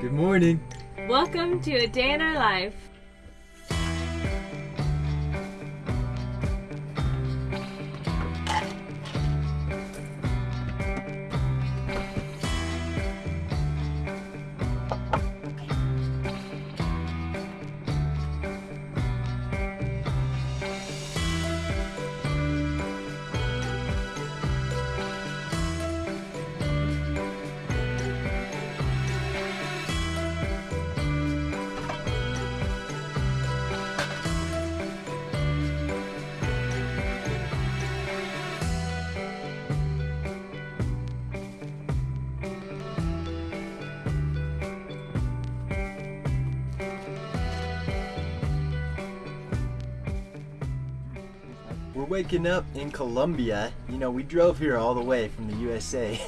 Good morning. Welcome to a day in our life. Waking up in Colombia. You know, we drove here all the way from the USA.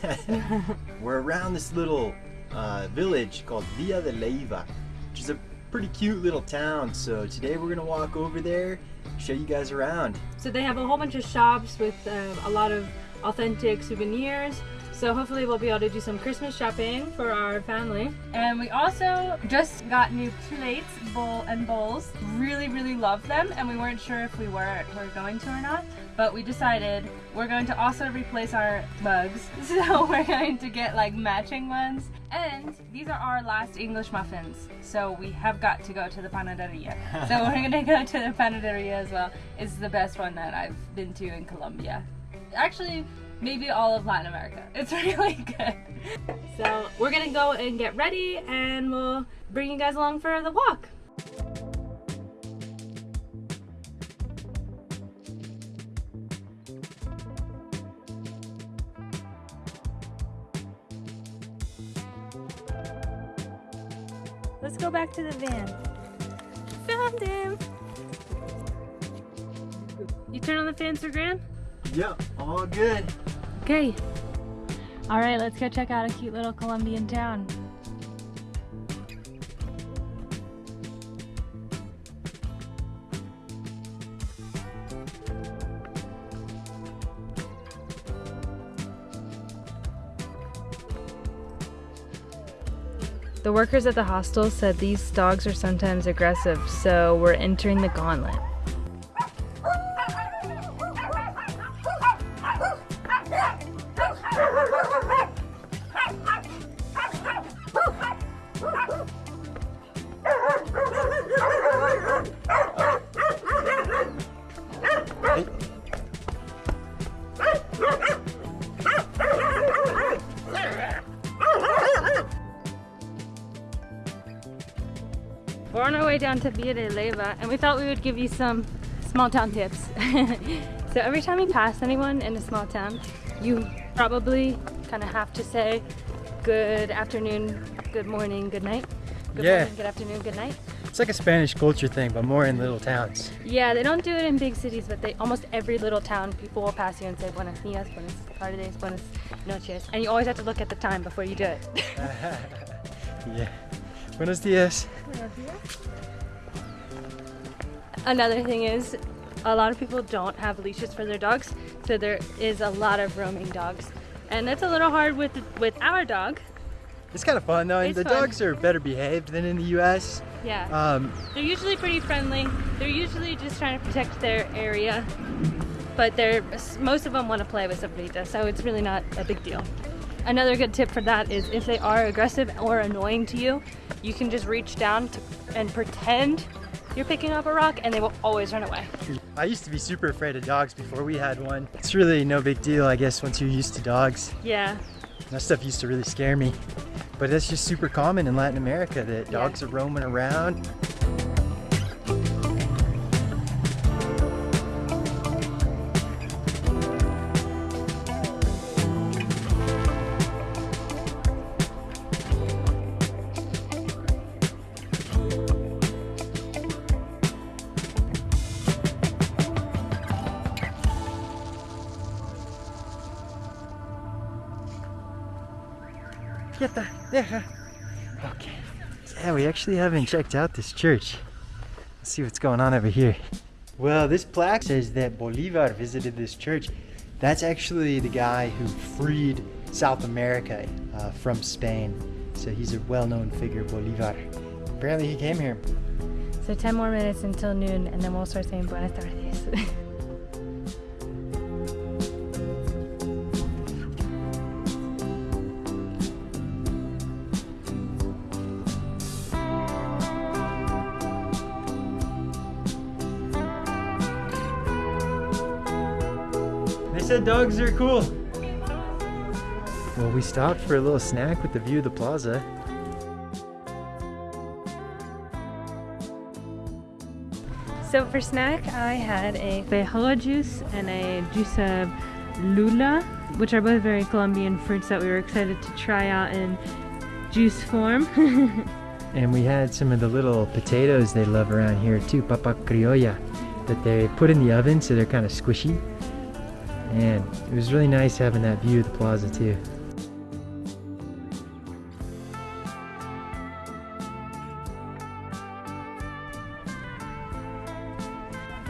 We're around this little uh, village called Villa de Leiva, which is a pretty cute little town. So today we're gonna walk over there, show you guys around. So they have a whole bunch of shops with uh, a lot of authentic souvenirs. So hopefully we'll be able to do some Christmas shopping for our family. And we also just got new plates, bowl and bowls. Really, really love them, and we weren't sure if we were were going to or not. But we decided we're going to also replace our mugs. So we're going to get like matching ones. And these are our last English muffins. So we have got to go to the panaderia. so we're gonna go to the panaderia as well. It's the best one that I've been to in Colombia. Actually, maybe all of Latin America. It's really good. So we're gonna go and get ready and we'll bring you guys along for the walk. Let's go back to the van. Found him! You turn on the fans for Graham? Yeah, all good. Okay. All right, let's go check out a cute little Colombian town. The workers at the hostel said these dogs are sometimes aggressive, so we're entering the gauntlet. To Villa de Leyva and we thought we would give you some small town tips. so every time you pass anyone in a small town, you probably kind of have to say good afternoon, good morning, good night. Good Yeah. morning, good afternoon, good night. It's like a Spanish culture thing, but more in little towns. Yeah, they don't do it in big cities, but they almost every little town people will pass you and say buenos dias, buenas tardes, buenas noches, and you always have to look at the time before you do it. yeah. Buenos dias. Another thing is, a lot of people don't have leashes for their dogs, so there is a lot of roaming dogs, and that's a little hard with with our dog. It's kind of fun though, and the fun. dogs are better behaved than in the U.S. Yeah, Um, they're usually pretty friendly. They're usually just trying to protect their area, but they're most of them want to play with Sombrita, so it's really not a big deal. Another good tip for that is if they are aggressive or annoying to you, you can just reach down to, and pretend you're picking up a rock, and they will always run away. I used to be super afraid of dogs before we had one. It's really no big deal, I guess, once you're used to dogs. Yeah, That stuff used to really scare me. But that's just super common in Latin America that Yeah. dogs are roaming around. Get the there. Okay. Yeah, we actually haven't checked out this church. Let's see what's going on over here. Well, this plaque says that Bolivar visited this church. That's actually the guy who freed South America uh, from Spain. So he's a well-known figure, Bolivar. Apparently he came here. So 10 more minutes until noon, and then we'll start saying buenas tardes. said dogs are cool. Well, we stopped for a little snack with the view of the plaza. so for snack, I had a feijoa juice and a juice of lula, which are both very Colombian fruits that we were excited to try out in juice form. And we had some of the little potatoes they love around here too, papa criolla, that they put in the oven so they're kind of squishy. And it was really nice having that view of the plaza too.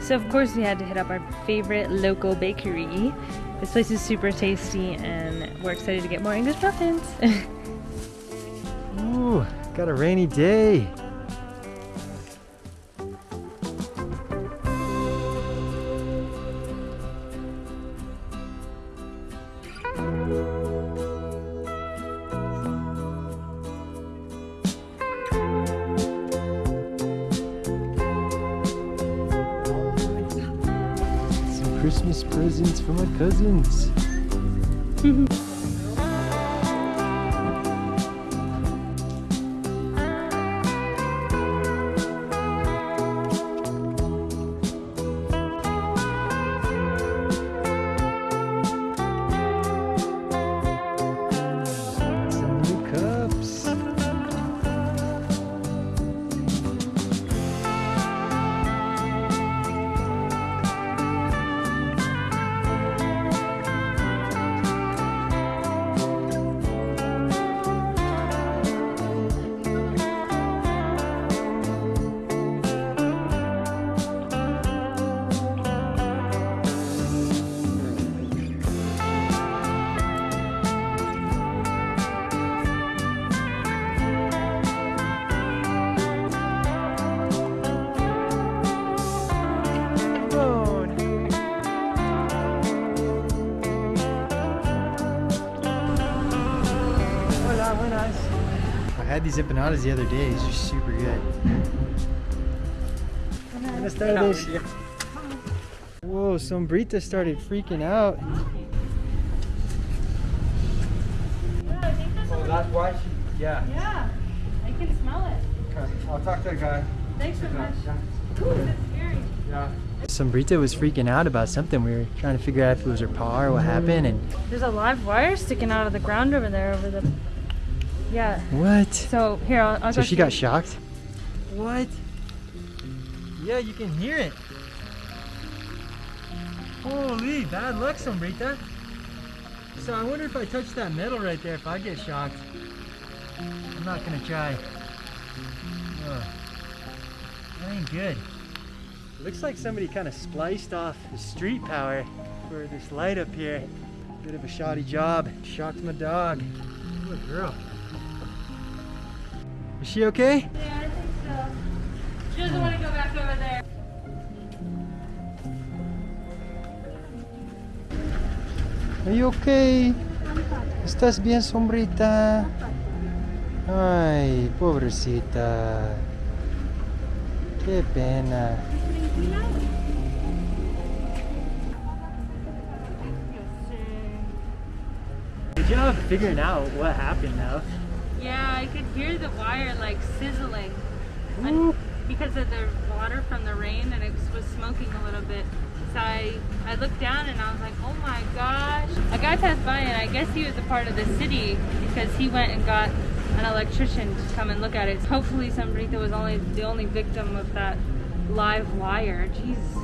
So of course we had to hit up our favorite local bakery. This place is super tasty and we're excited to get more English muffins. Ooh, got a rainy day. Christmas presents for my cousins. Had these empanadas the other day. These are super good. Buenas tardes. Whoa, Sombrita started freaking out. Oh, that's why she, yeah. yeah, I can smell it. Okay. I'll talk to the guy. Thanks so much. Yeah. Ooh, that's scary. Yeah. Sombrita was freaking out about something. We were trying to figure out if it was her paw or what happened. And There's a live wire sticking out of the ground over there, over the. Yeah. what? So here, I'll, I'll So go she see. got shocked? What? Yeah, you can hear it. Holy, bad luck, Sombrita. So I wonder if I touch that metal right there, if I get shocked. I'm not gonna try. Ugh. That ain't good. Looks like somebody kind of spliced off the street power for this light up here. Bit of a shoddy job. Shocked my dog. Good girl. Is she okay? Yeah, I think so. She doesn't want to go back over there. Are you okay? ¿Estás bien, sombrita? Ay, pobrecita. Qué pena. Good job figuring out what happened though. Yeah, I could hear the wire like sizzling because of the water from the rain and it was smoking a little bit. So I, I looked down and I was like, oh my gosh. A guy passed by and I guess he was a part of the city because he went and got an electrician to come and look at it. Hopefully Sombrita was only the only victim of that live wire. Jeez.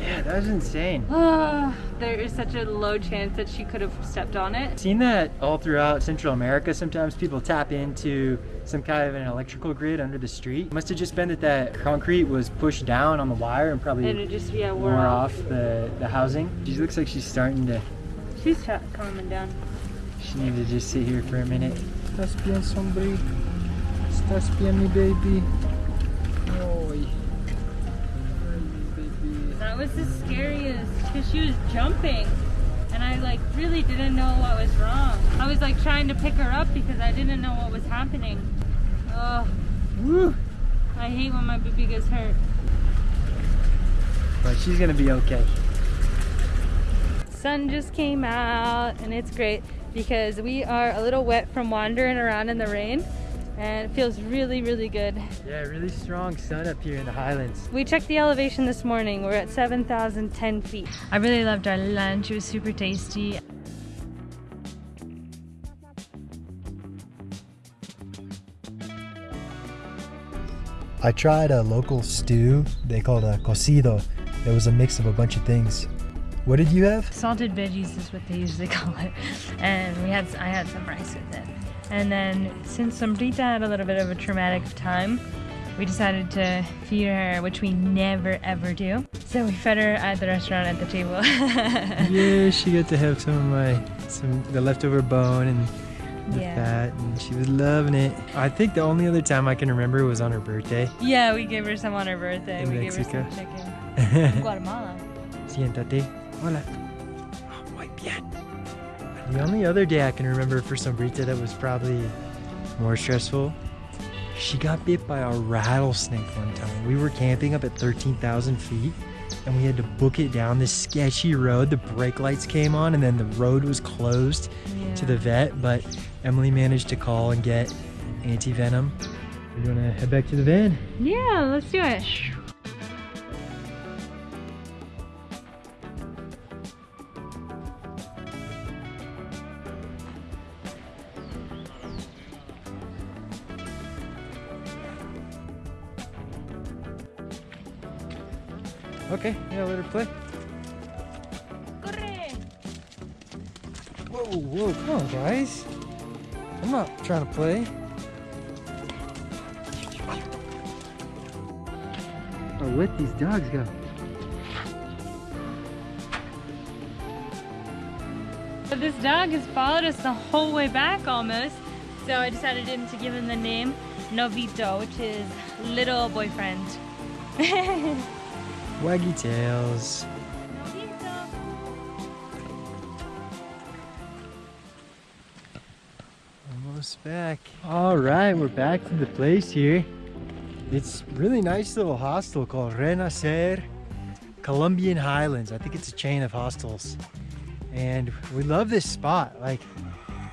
Yeah, that was insane. Ah, there is such a low chance that she could have stepped on it. Seen that all throughout Central America. Sometimes people tap into some kind of an electrical grid under the street. Must have just been that that concrete was pushed down on the wire and probably And it just, yeah, wore wore off. off the, the housing. She looks like she's starting to, She's ch- calming down. she needed to just sit here for a minute. ¿Estás bien, Sombri? ¿Estás bien, mi baby? Ay. Ay, mi baby. That was the scariest because she was jumping and I like really didn't know what was wrong. I was like trying to pick her up because I didn't know what was happening. Oh, Woo! I hate when my baby gets hurt. But she's gonna be okay. Sun just came out and it's great because we are a little wet from wandering around in the rain and it feels really, really good. Yeah, really strong sun up here in the highlands. We checked the elevation this morning. We're at 7,010 feet. I really loved our lunch. It was super tasty. I tried a local stew they called a cocido. It was a mix of a bunch of things. What did you have? Salted veggies is what they usually call it. And we had I had some rice with it. And then since Sombrita had a little bit of a traumatic time, we decided to feed her, which we never ever do. So we fed her at the restaurant at the table. yeah, she got to have some of my some the leftover bone and the Yeah. fat, and she was loving it. I think the only other time I can remember was on her birthday. Yeah, we gave her some on her birthday. In we Mexico. gave her some chicken. Guatemala. Siéntate. Hola. Oh, muy bien. The only other day I can remember for Sombrita that was probably more stressful, she got bit by a rattlesnake one time. We were camping up at 13,000 feet and we had to book it down this sketchy road. The brake lights came on and then the road was closed to the vet, but Emily managed to call and get anti-venom. We're gonna head back to the van. Yeah, let's do it. Okay, yeah, let her play. Whoa, whoa, come on, guys. I'm not trying to play. Oh, let these dogs go. But this dog has followed us the whole way back almost. So I decided to give him the name Novito, which is little boyfriend. Waggy tails. Almost back. All right, we're back to the place here. It's really nice little hostel called Renacer Colombian Highlands. I think it's a chain of hostels. And we love this spot. Like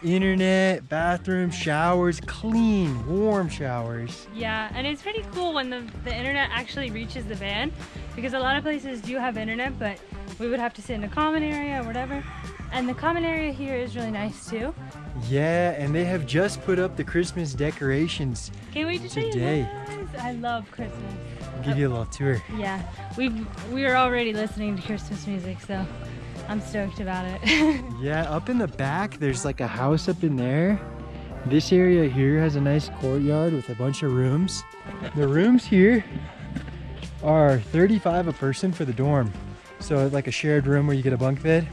internet, bathroom, showers, clean, warm showers. Yeah, and it's pretty cool when the, the internet actually reaches the van because a lot of places do have internet, but we would have to sit in a common area or whatever. And the common area here is really nice too. Yeah, and they have just put up the Christmas decorations. Can we just show you Today. guys? I love Christmas. I'll give you a little tour. Yeah, we've we're already listening to Christmas music, so I'm stoked about it. Yeah, up in the back, there's like a house up in there. This area here has a nice courtyard with a bunch of rooms. The rooms here are 35 a person for the dorm. So like a shared room where you get a bunk bed.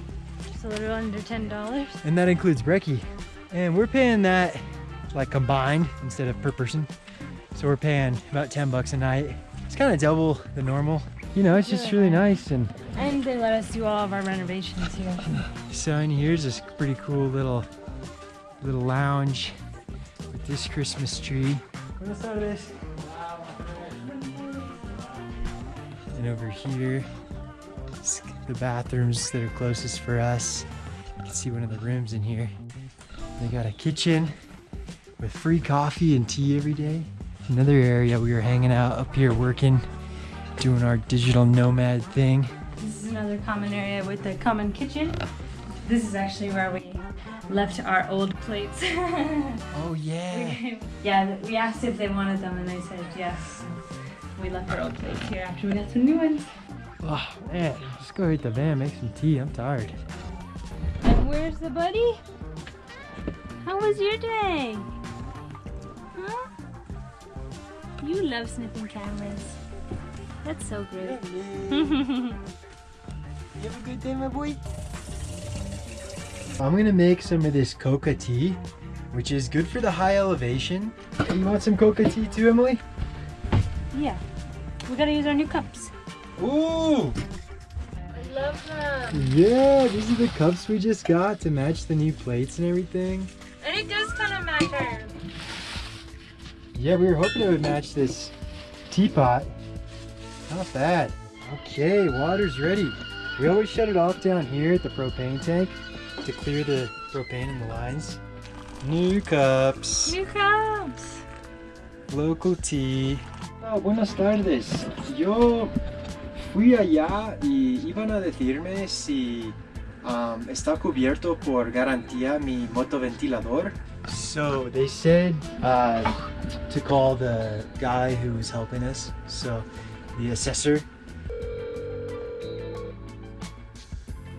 Just a little under ten dollars. And that includes brekkie. And we're paying that like combined instead of per person. So we're paying about 10 bucks a night. It's kind of double the normal. You know, it's just Really nice and And they let us do all of our renovations here. So in here's this pretty cool little little lounge with this Christmas tree. And over here. the bathrooms that are closest for us. You can see one of the rooms in here. They got a kitchen with free coffee and tea every day. Another area we were hanging out up here working, doing our digital nomad thing. This is another common area with a common kitchen. This is actually where we left our old plates. Oh yeah. yeah, we asked if they wanted them and they said yes. We left our old plates here after we got some new ones. Oh man, just go hit the van, make some tea. I'm tired. And where's the buddy? How was your day? Huh? You love sniffing cameras. That's so great. You have a good day, my boy. I'm gonna make some of this coca tea. which is good for the high elevation. Hey, you want some coca tea too, Emily? Yeah. We gotta use our new cups. Ooh! I love them. Yeah, these are the cups we just got to match the new plates and everything. And it does kind of matter. Yeah, we were hoping it would match this teapot. Not bad. Okay, water's ready. We always shut it off down here at the propane tank to clear the propane in the lines. New cups. New cups. Local tea. Ah, buenas tardes. Yo fui allá y iban a decirme si um, está cubierto por garantía mi motoventilador. So they said uh, to call the guy who was helping us. So the assessor.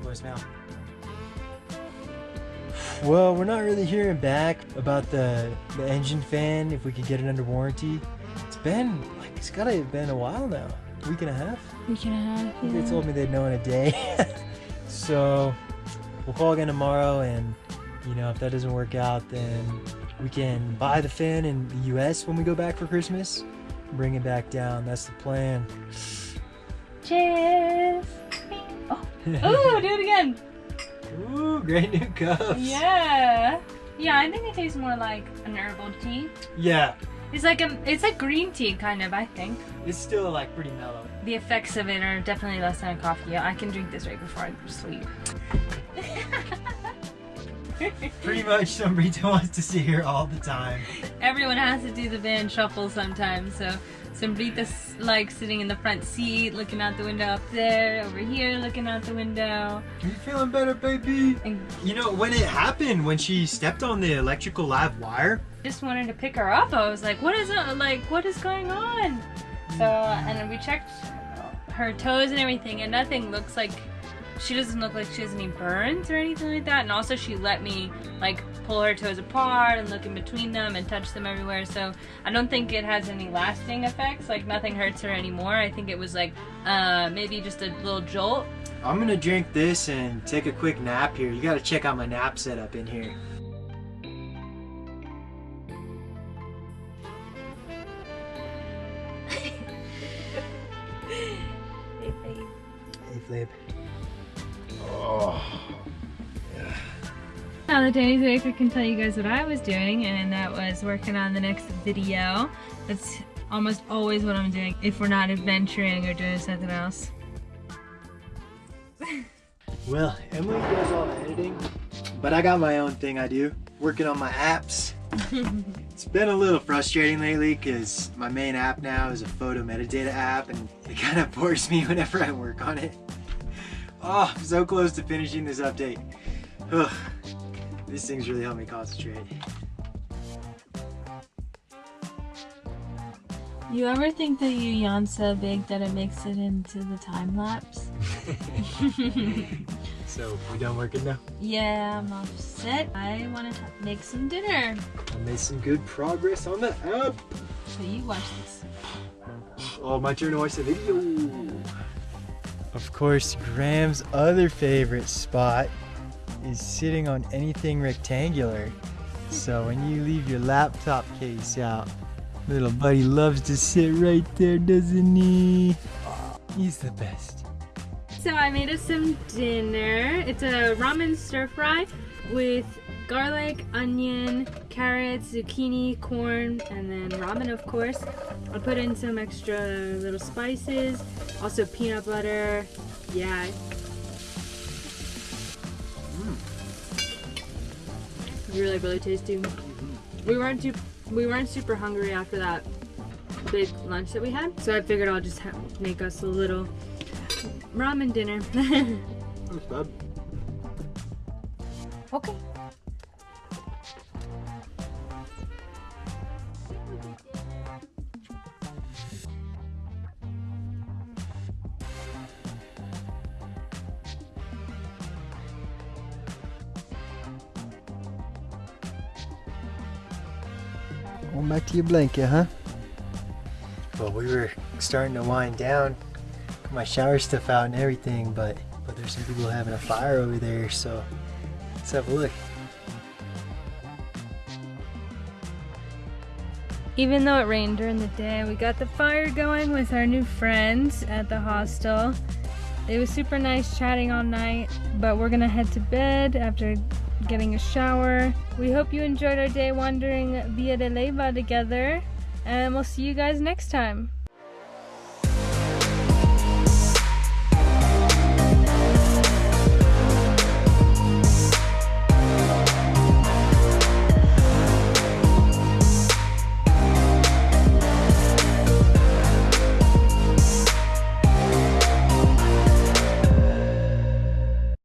Voicemail. Well, we're not really hearing back about the, the engine fan, if we could get it under warranty. It's been, it's gotta have been a while now. A Week and a half? We can have. They told me they'd know in a day. so, we'll call again tomorrow, and, you know, if that doesn't work out, then we can buy the fan in the US when we go back for Christmas. Bring it back down. That's the plan. Cheers. Oh. Ooh, do it again. Ooh, great new cups. Yeah. Yeah, I think it tastes more like an herbal tea. Yeah, It's like a, it's like green tea kind of, I think. it's still like pretty mellow. The effects of it are definitely less than a coffee. I can drink this right before I go to sleep. Pretty much, Sombrita wants to sit here all the time. Everyone has to do the van shuffle sometimes, so Sombrita's like sitting in the front seat, looking out the window up there, over here, looking out the window. Are you feeling better, baby? And You know, when it happened, when she stepped on the electrical live wire, just wanted to pick her up. I was like, what is it? Like, what is going on? So, and then we checked her toes and everything, and nothing looks like she doesn't look like she has any burns or anything like that. And also, she let me like pull her toes apart and look in between them and touch them everywhere. So, I don't think it has any lasting effects. Like, nothing hurts her anymore. I think it was like uh, maybe just a little jolt. I'm gonna drink this and take a quick nap here. You gotta check out my nap setup in here. Hey, Flip. Now that Danny's awake, I can tell you guys what I was doing, and that was working on the next video. That's almost always what I'm doing if we're not adventuring or doing something else. Well, Emily does all the editing, but I got my own thing I do, working on my apps. it's been a little frustrating lately because my main app now is a photo metadata app and it kind of bores me whenever I work on it. Oh, I'm so close to finishing this update. Ugh, this thing's really help me concentrate. You ever think that you yawn so big that it makes it into the time lapse? So, we done working now? yeah, I'm all set. I want to make some dinner. I made some good progress on the app. So you watch this. Oh, my turn to watch the video. Of course, Graham's other favorite spot is sitting on anything rectangular. So when you leave your laptop case out, little buddy loves to sit right there, doesn't he? He's the best. So I made us some dinner. It's a ramen stir fry with garlic, onion, carrots, zucchini, corn, and then ramen of course. I put in some extra little spices, also peanut butter. Yeah. Really, really tasty. We weren't too, we weren't super hungry after that big lunch that we had, so I figured I'll just make us a little ramen dinner. That's bad. okay. To your blanket, huh? Well, we were starting to wind down. Got my shower stuff out and everything, but but there's some people having a fire over there, so let's have a look. Even though it rained during the day, we got the fire going with our new friends at the hostel. It was super nice chatting all night, but we're gonna head to bed after getting a shower. We hope you enjoyed our day wandering Villa de Leyva together, and we'll see you guys next time.